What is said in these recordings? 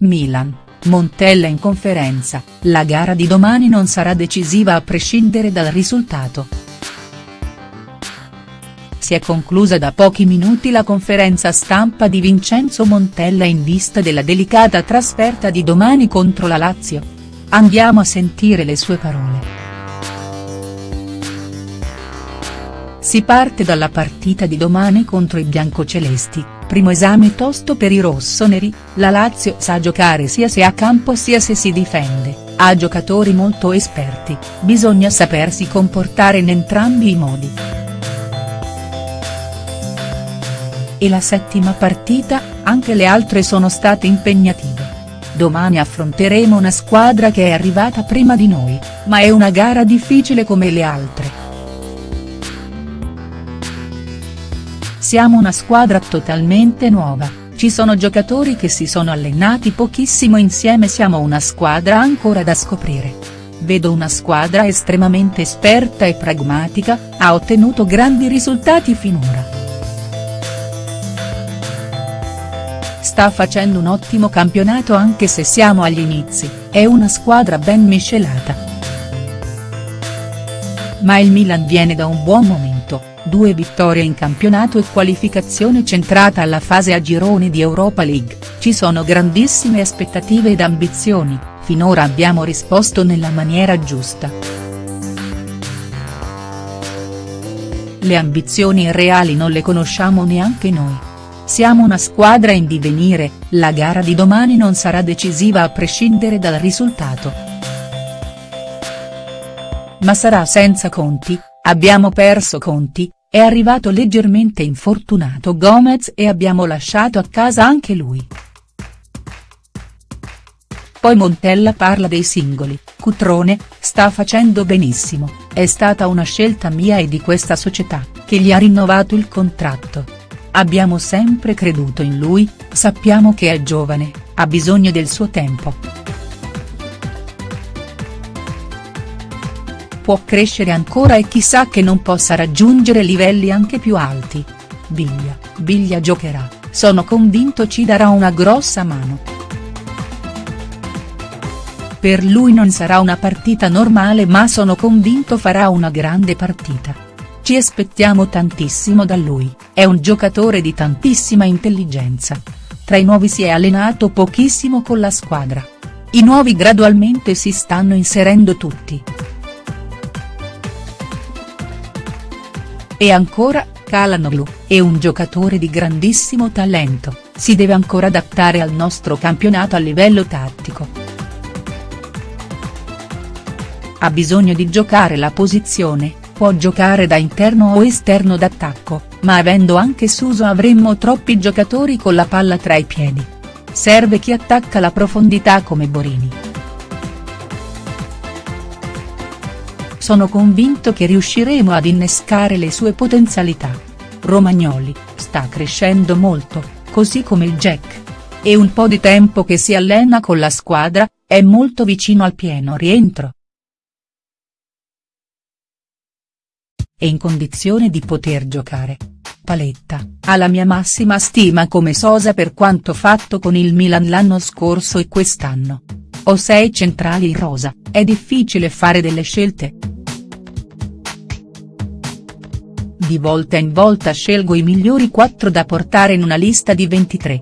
Milan, Montella in conferenza, la gara di domani non sarà decisiva a prescindere dal risultato. Si è conclusa da pochi minuti la conferenza stampa di Vincenzo Montella in vista della delicata trasferta di domani contro la Lazio. Andiamo a sentire le sue parole. Si parte dalla partita di domani contro i biancocelesti, primo esame tosto per i rossoneri, la Lazio sa giocare sia se a campo sia se si difende, ha giocatori molto esperti, bisogna sapersi comportare in entrambi i modi. E la settima partita, anche le altre sono state impegnative. Domani affronteremo una squadra che è arrivata prima di noi, ma è una gara difficile come le altre. Siamo una squadra totalmente nuova, ci sono giocatori che si sono allenati pochissimo insieme siamo una squadra ancora da scoprire. Vedo una squadra estremamente esperta e pragmatica, ha ottenuto grandi risultati finora. Sta facendo un ottimo campionato anche se siamo agli inizi, è una squadra ben miscelata. Ma il Milan viene da un buon momento due vittorie in campionato e qualificazione centrata alla fase a gironi di Europa League, ci sono grandissime aspettative ed ambizioni, finora abbiamo risposto nella maniera giusta. Le ambizioni reali non le conosciamo neanche noi. Siamo una squadra in divenire, la gara di domani non sarà decisiva a prescindere dal risultato. Ma sarà senza conti, abbiamo perso conti, è arrivato leggermente infortunato Gomez e abbiamo lasciato a casa anche lui. Poi Montella parla dei singoli, Cutrone, sta facendo benissimo, è stata una scelta mia e di questa società, che gli ha rinnovato il contratto. Abbiamo sempre creduto in lui, sappiamo che è giovane, ha bisogno del suo tempo. Può crescere ancora e chissà che non possa raggiungere livelli anche più alti. Biglia, Biglia giocherà, sono convinto ci darà una grossa mano. Per lui non sarà una partita normale ma sono convinto farà una grande partita. Ci aspettiamo tantissimo da lui, è un giocatore di tantissima intelligenza. Tra i nuovi si è allenato pochissimo con la squadra. I nuovi gradualmente si stanno inserendo tutti. E ancora, Calanoglu, è un giocatore di grandissimo talento, si deve ancora adattare al nostro campionato a livello tattico. Ha bisogno di giocare la posizione, può giocare da interno o esterno d'attacco, ma avendo anche Suso avremmo troppi giocatori con la palla tra i piedi. Serve chi attacca la profondità come Borini. Sono convinto che riusciremo ad innescare le sue potenzialità. Romagnoli, sta crescendo molto, così come il Jack. È un po' di tempo che si allena con la squadra, è molto vicino al pieno rientro. È in condizione di poter giocare. Paletta, ha la mia massima stima come Sosa per quanto fatto con il Milan l'anno scorso e quest'anno. Ho sei centrali in rosa, è difficile fare delle scelte?. Di volta in volta scelgo i migliori 4 da portare in una lista di 23.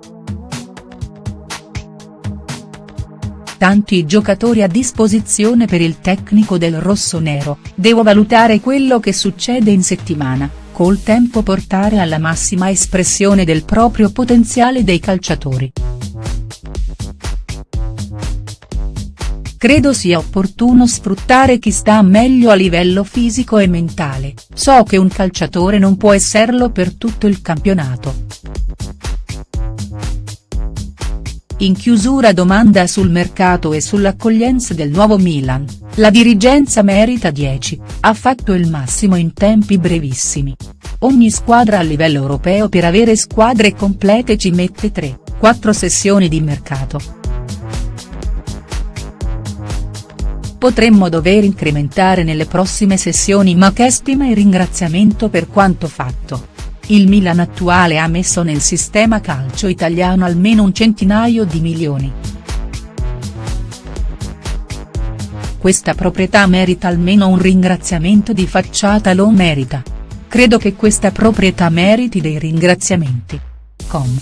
Tanti giocatori a disposizione per il tecnico del rossonero, devo valutare quello che succede in settimana, col tempo portare alla massima espressione del proprio potenziale dei calciatori. Credo sia opportuno sfruttare chi sta meglio a livello fisico e mentale, so che un calciatore non può esserlo per tutto il campionato. In chiusura domanda sul mercato e sull'accoglienza del nuovo Milan, la dirigenza merita 10, ha fatto il massimo in tempi brevissimi. Ogni squadra a livello europeo per avere squadre complete ci mette 3-4 sessioni di mercato. potremmo dover incrementare nelle prossime sessioni ma che stima e ringraziamento per quanto fatto. Il Milan attuale ha messo nel sistema calcio italiano almeno un centinaio di milioni. Questa proprietà merita almeno un ringraziamento di facciata lo merita. Credo che questa proprietà meriti dei ringraziamenti. Com.